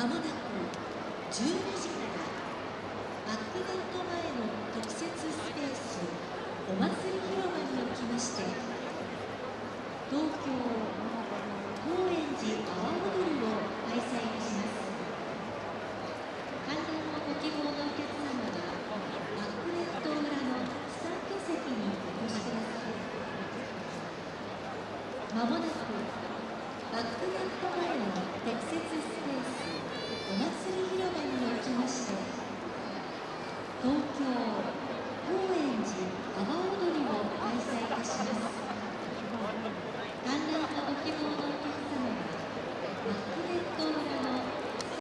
まもなく12時からバックネット前の特設スペースお祭り広場におきまして東京高円寺阿波踊りを開催いたします。観覧のご希望のお客様はバックネット裏の参加席にお越しください。まもなくバックネット前の適切スペースお祭り広場におきまして東京公園